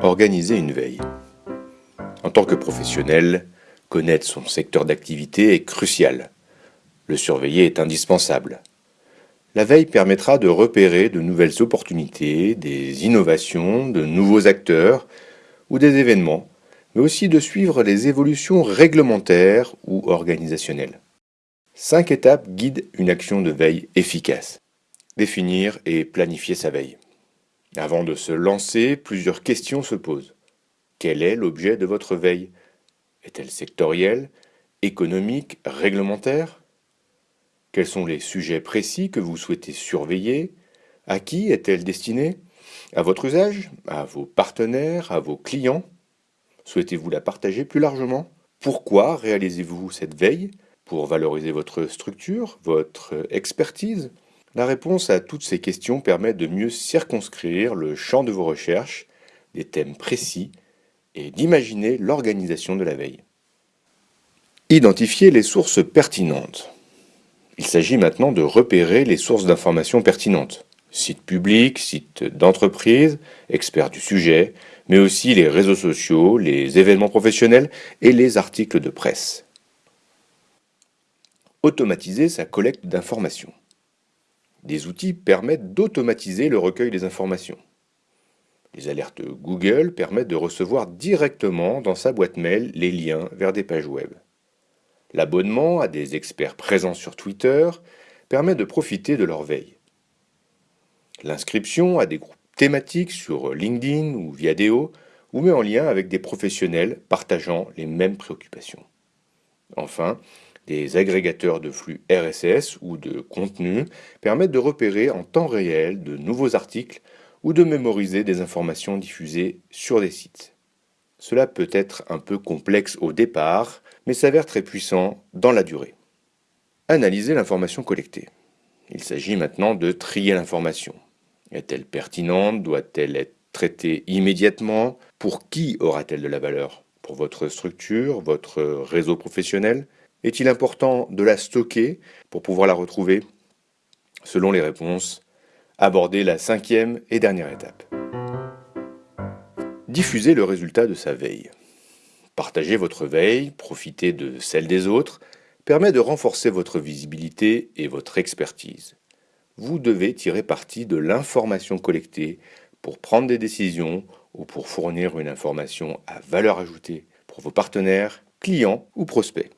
Organiser une veille. En tant que professionnel, connaître son secteur d'activité est crucial. Le surveiller est indispensable. La veille permettra de repérer de nouvelles opportunités, des innovations, de nouveaux acteurs ou des événements, mais aussi de suivre les évolutions réglementaires ou organisationnelles. Cinq étapes guident une action de veille efficace. Définir et planifier sa veille. Avant de se lancer, plusieurs questions se posent. Quel est l'objet de votre veille? Est-elle sectorielle, économique, réglementaire? Quels sont les sujets précis que vous souhaitez surveiller? À qui est-elle destinée? À votre usage? À vos partenaires? À vos clients? Souhaitez-vous la partager plus largement? Pourquoi réalisez-vous cette veille? Pour valoriser votre structure, votre expertise? La réponse à toutes ces questions permet de mieux circonscrire le champ de vos recherches, des thèmes précis, et d'imaginer l'organisation de la veille. Identifier les sources pertinentes. Il s'agit maintenant de repérer les sources d'informations pertinentes. Sites publics, sites d'entreprise, experts du sujet, mais aussi les réseaux sociaux, les événements professionnels et les articles de presse. Automatiser sa collecte d'informations. Des outils permettent d'automatiser le recueil des informations. Les alertes Google permettent de recevoir directement dans sa boîte mail les liens vers des pages web. L'abonnement à des experts présents sur Twitter permet de profiter de leur veille. L'inscription à des groupes thématiques sur LinkedIn ou Viadeo vous met en lien avec des professionnels partageant les mêmes préoccupations. Enfin, des agrégateurs de flux RSS ou de contenu permettent de repérer en temps réel de nouveaux articles ou de mémoriser des informations diffusées sur des sites. Cela peut être un peu complexe au départ, mais s'avère très puissant dans la durée. Analyser l'information collectée. Il s'agit maintenant de trier l'information. Est-elle pertinente? Doit-elle être traitée immédiatement? Pour qui aura-t-elle de la valeur? Pour votre structure, votre réseau professionnel? Est-il important de la stocker pour pouvoir la retrouver? Selon les réponses, abordez la cinquième et dernière étape. Diffusez le résultat de sa veille. Partager votre veille, profiter de celle des autres, permet de renforcer votre visibilité et votre expertise. Vous devez tirer parti de l'information collectée pour prendre des décisions ou pour fournir une information à valeur ajoutée pour vos partenaires, clients ou prospects.